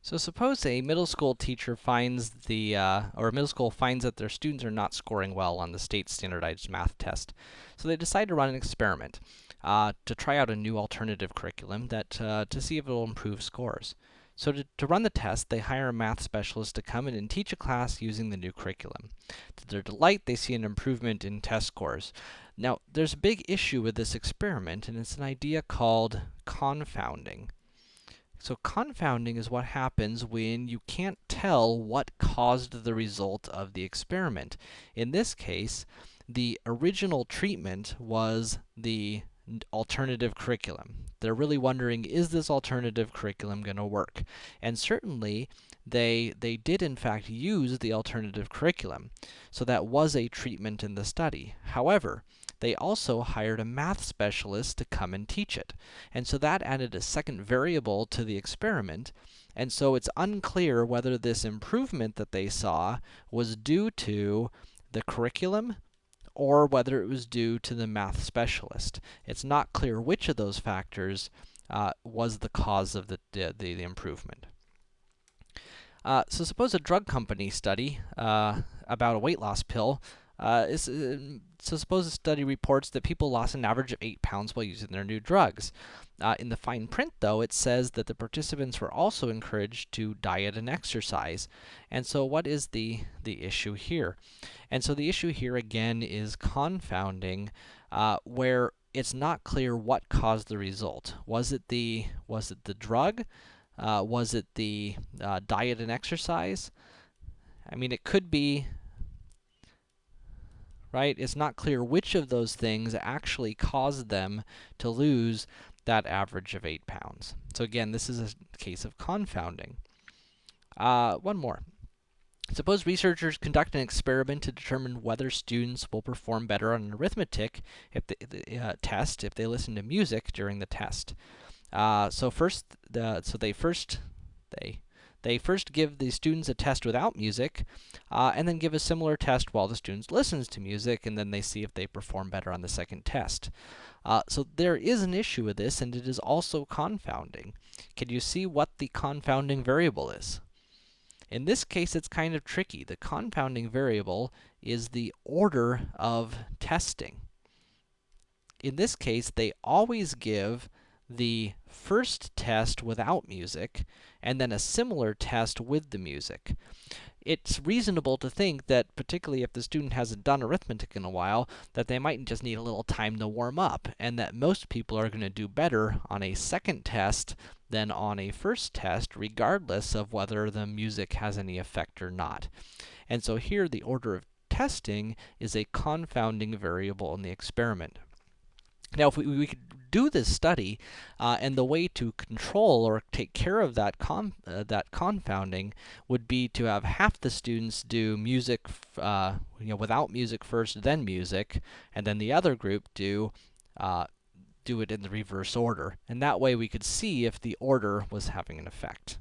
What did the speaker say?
So suppose a middle school teacher finds the, uh, or middle school finds that their students are not scoring well on the state standardized math test. So they decide to run an experiment, uh, to try out a new alternative curriculum that, uh, to see if it will improve scores. So to, to run the test, they hire a math specialist to come in and teach a class using the new curriculum. To their delight, they see an improvement in test scores. Now, there's a big issue with this experiment, and it's an idea called confounding. So confounding is what happens when you can't tell what caused the result of the experiment. In this case, the original treatment was the alternative curriculum. They're really wondering, is this alternative curriculum going to work? And certainly, they, they did in fact use the alternative curriculum. So that was a treatment in the study. However, they also hired a math specialist to come and teach it. And so that added a second variable to the experiment, and so it's unclear whether this improvement that they saw was due to the curriculum or whether it was due to the math specialist. It's not clear which of those factors uh, was the cause of the, the, the improvement. Uh, so suppose a drug company study uh, about a weight loss pill uh, uh, so suppose a study reports that people lost an average of 8 pounds while using their new drugs. Uh, in the fine print, though, it says that the participants were also encouraged to diet and exercise. And so what is the, the issue here? And so the issue here, again, is confounding, uh, where it's not clear what caused the result. Was it the, was it the drug? Uh, was it the uh, diet and exercise? I mean, it could be right? It's not clear which of those things actually caused them to lose that average of 8 pounds. So again, this is a case of confounding. Uh, one more. Suppose researchers conduct an experiment to determine whether students will perform better on an arithmetic if the, uh, test if they listen to music during the test. Uh, so first, the, so they first they they first give the students a test without music, uh, and then give a similar test while the students listens to music, and then they see if they perform better on the second test. Uh, so there is an issue with this, and it is also confounding. Can you see what the confounding variable is? In this case, it's kind of tricky. The confounding variable is the order of testing. In this case, they always give the first test without music, and then a similar test with the music. It's reasonable to think that, particularly if the student hasn't done arithmetic in a while, that they might just need a little time to warm up, and that most people are going to do better on a second test than on a first test, regardless of whether the music has any effect or not. And so here, the order of testing is a confounding variable in the experiment. Now, if we, we could do this study, uh, and the way to control or take care of that con uh, that confounding would be to have half the students do music, uh, you know, without music first, then music, and then the other group do uh, do it in the reverse order. And that way we could see if the order was having an effect.